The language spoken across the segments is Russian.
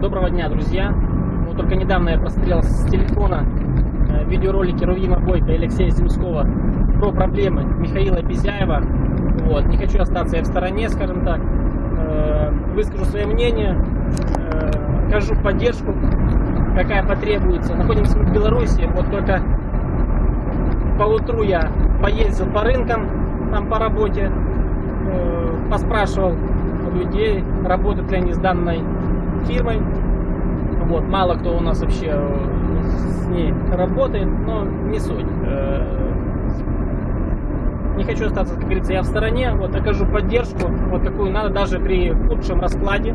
Доброго дня, друзья! Вот только недавно я просмотрел с телефона э, видеоролики Рувима Бойко и Алексея Земского про проблемы Михаила Безяева. Вот. Не хочу остаться я в стороне, скажем так. Э, выскажу свое мнение, э, окажу поддержку, какая потребуется. Находимся мы в Беларуси, вот только поутру я поездил по рынкам, там по работе, поспрашивал людей, работают ли они с данной фирмой. Вот, мало кто у нас вообще э, с ней работает, но не суть. Э, не хочу остаться, как говорится, я в стороне, вот окажу поддержку, вот какую надо, даже при худшем раскладе.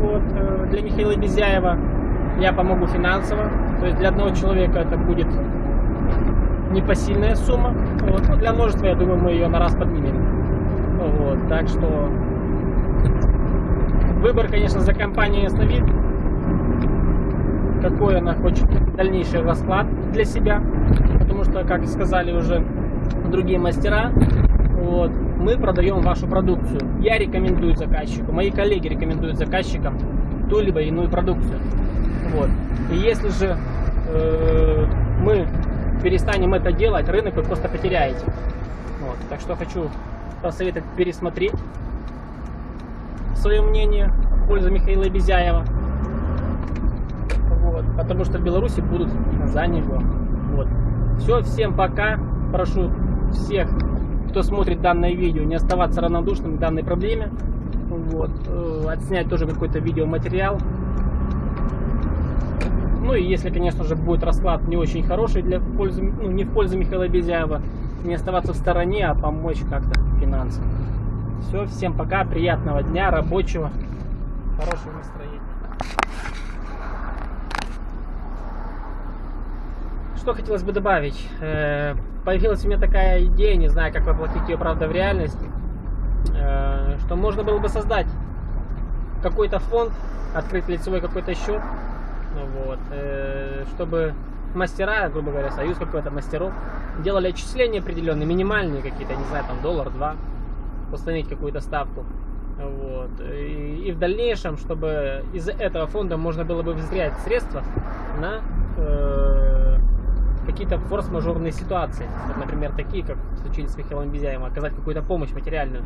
Вот, э, для Михаила Безяева я помогу финансово, то есть для одного человека это будет непосильная сумма, вот, но для множества, я думаю, мы ее на раз поднимем. Вот, так что Выбор, конечно, за компанией Ясновид. Какой она хочет дальнейший расклад для себя. Потому что, как сказали уже другие мастера, вот, мы продаем вашу продукцию. Я рекомендую заказчику, мои коллеги рекомендуют заказчикам ту либо иную продукцию. Вот. И если же э, мы перестанем это делать, рынок вы просто потеряете. Вот. Так что хочу посоветовать пересмотреть свое мнение пользу Михаила Безяева. Вот, потому что в Беларуси будут за него. Вот. Все, всем пока. Прошу всех, кто смотрит данное видео, не оставаться равнодушным к данной проблеме. Вот. Э, отснять тоже какой-то видеоматериал. Ну и если, конечно же, будет расклад не очень хороший для пользы, ну, не в пользу Михаила Безяева, не оставаться в стороне, а помочь как-то финансово. Все, всем пока, приятного дня, рабочего, хорошего настроения. Что хотелось бы добавить? Э, появилась у меня такая идея, не знаю, как воплотить ее, правда, в реальность, э, что можно было бы создать какой-то фонд, открыть лицевой какой-то счет, вот, э, чтобы мастера, грубо говоря, союз какой-то мастеров, делали отчисления определенные, минимальные какие-то, не знаю, там доллар, два, установить какую-то ставку. Вот. И, и в дальнейшем, чтобы из этого фонда можно было бы взять средства на э, какие-то форс-мажорные ситуации. Например, такие, как случились с Михаилом Безяевым, оказать какую-то помощь материальную.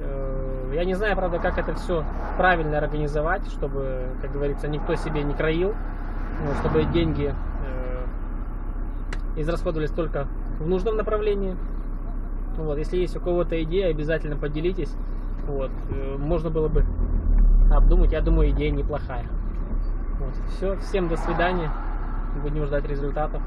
Э, я не знаю, правда, как это все правильно организовать, чтобы, как говорится, никто себе не краил, чтобы деньги э, израсходовались только в нужном направлении. Вот, если есть у кого-то идея, обязательно поделитесь. Вот, э, можно было бы обдумать. Я думаю, идея неплохая. Вот, все, всем до свидания. Будем ждать результатов.